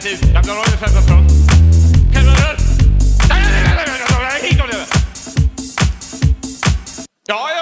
inte ut. Jag klarar av det 15 från. Kan du höra? Ja, ja,